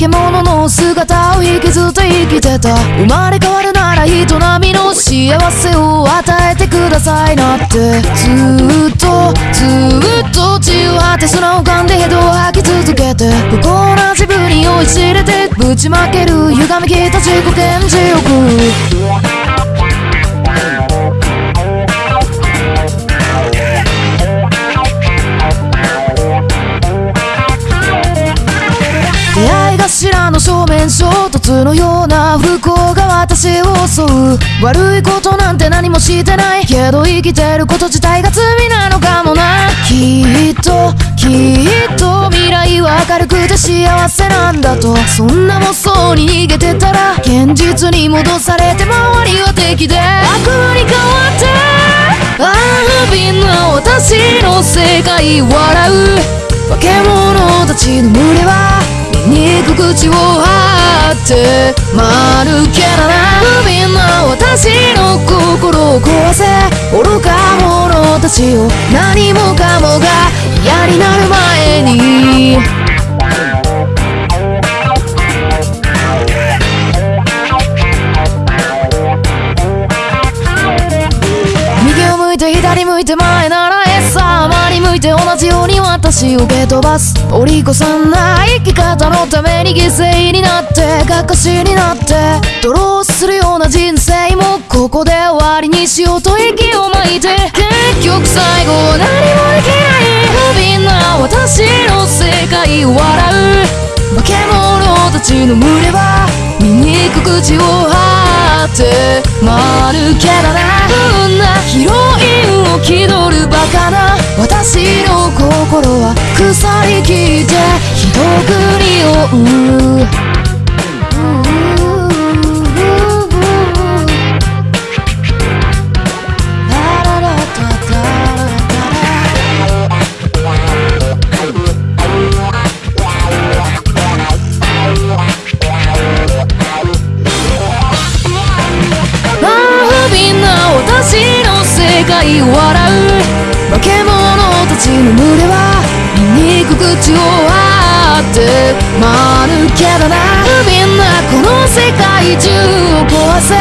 獣の姿を引きずって生きてた生まれ変わるなら人並みの幸せを与えてくださいなってずっとずっと血を張って砂を噛んでヘドを吐き続けて不幸な自分に酔いしれてぶちまける歪みきった自己顕示欲のような不幸が私を襲う悪いことなんて何もしてない。けど生きてること自体が罪なのかもなきっときっと未来は明るくて幸せなんだと。そんな妄想に逃げてたら現実に戻されて周りは敵で悪魔に変わってああ不憫な私の世界笑う。化け物たちの群れは醜口を張って丸けなな不憫な私の心を壊せ。愚か者たちを何もかもが嫌になる前に。右を向いて左向いて前ならえ向いて同じように私を蹴飛ばす折り越さな生き方のために犠牲になってかかしになってドローするような人生もここで終わりにしようと息を巻いて結局最後何もできない不憫な私の世界を笑う化け物たちの群れは醜く口を張って丸けだな不運なヒロインを気取るバカなは腐りきってひどく匂うラララタタラタラああ不憫な私の世界を笑う化け物ちの群れは醜く口を割ってまるけだな。不憫なこの世界中を壊せ。